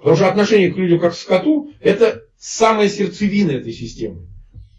Потому что отношение к людям как к скоту – это самая сердцевина этой системы.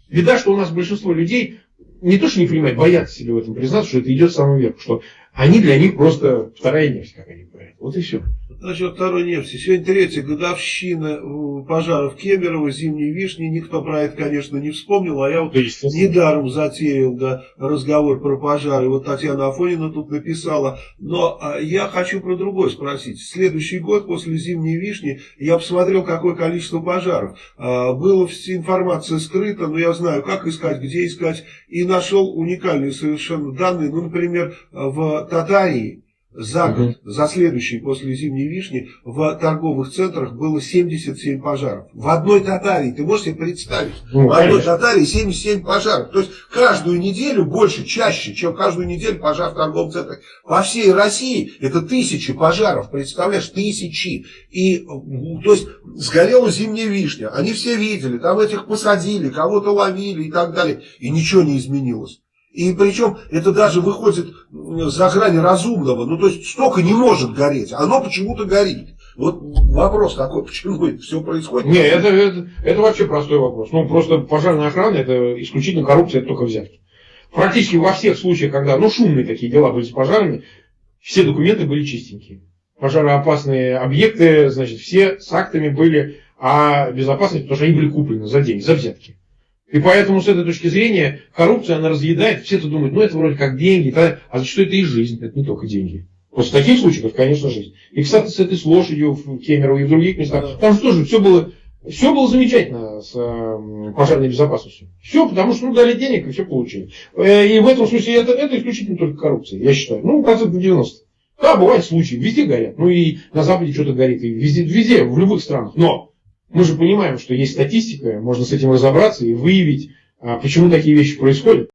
Беда, что у нас большинство людей не то, что не понимают, боятся себе в этом признаться, что это идет самым верху, что они для них просто вторая нефть, как они говорят. Вот и все. Насчет второй нефти. Сегодня третья годовщина э, пожаров Кемерово, зимней вишни. Никто про это, конечно, не вспомнил. А я вот недаром затеял да, разговор про пожары. Вот Татьяна Афонина тут написала. Но а, я хочу про другое спросить. Следующий год после зимней вишни я посмотрел, какое количество пожаров. А, была информация скрыта, но я знаю, как искать, где искать. И нашел уникальные совершенно данные. Ну, например, в Татарии за год, угу. за следующий после зимней вишни в торговых центрах было 77 пожаров. В одной Татарии, ты можешь себе представить, ну, в одной конечно. Татарии 77 пожаров. То есть каждую неделю больше, чаще, чем каждую неделю пожар в торговом центре. По всей России это тысячи пожаров, представляешь, тысячи. И, то есть сгорела зимняя вишня, они все видели, там этих посадили, кого-то ловили и так далее. И ничего не изменилось. И причем это даже выходит за грани разумного. Ну, то есть столько не может гореть. Оно почему-то горит. Вот вопрос такой, почему это все происходит? Не, это, это, это вообще простой вопрос. Ну, просто пожарная охрана, это исключительно коррупция, это только взятки. Практически во всех случаях, когда, ну, шумные такие дела были с пожарами, все документы были чистенькие. Пожароопасные объекты, значит, все с актами были о безопасности, потому что они были куплены за деньги, за взятки. И поэтому с этой точки зрения коррупция, она разъедает, все это думают, ну это вроде как деньги, а зачастую это и жизнь, это не только деньги. Просто в таких случаях, конечно, жизнь. И, кстати, с этой с лошадью в Кемерово и в других местах, там же тоже все было, все было замечательно с э, пожарной безопасностью. Все, потому что ну, дали денег и все получили. Э, и в этом смысле это, это исключительно только коррупция, я считаю. Ну, процентов 90. Да, бывают случаи, везде горят. Ну и на Западе что-то горит, и везде, везде, в любых странах. Но мы же понимаем, что есть статистика, можно с этим разобраться и выявить, а, почему такие вещи происходят.